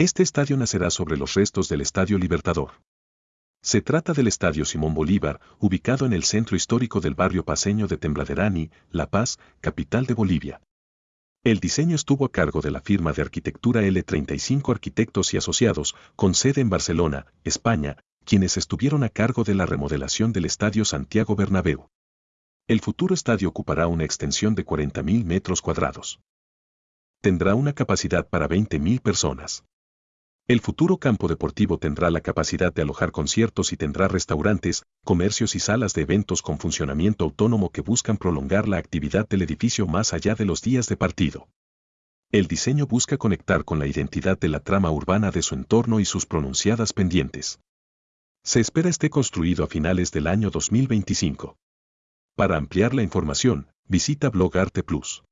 Este estadio nacerá sobre los restos del Estadio Libertador. Se trata del Estadio Simón Bolívar, ubicado en el centro histórico del barrio paseño de Tembladerani, La Paz, capital de Bolivia. El diseño estuvo a cargo de la firma de arquitectura L35 Arquitectos y Asociados, con sede en Barcelona, España, quienes estuvieron a cargo de la remodelación del Estadio Santiago Bernabéu. El futuro estadio ocupará una extensión de 40.000 metros cuadrados. Tendrá una capacidad para 20.000 personas. El futuro campo deportivo tendrá la capacidad de alojar conciertos y tendrá restaurantes, comercios y salas de eventos con funcionamiento autónomo que buscan prolongar la actividad del edificio más allá de los días de partido. El diseño busca conectar con la identidad de la trama urbana de su entorno y sus pronunciadas pendientes. Se espera esté construido a finales del año 2025. Para ampliar la información, visita Blog Arte Plus.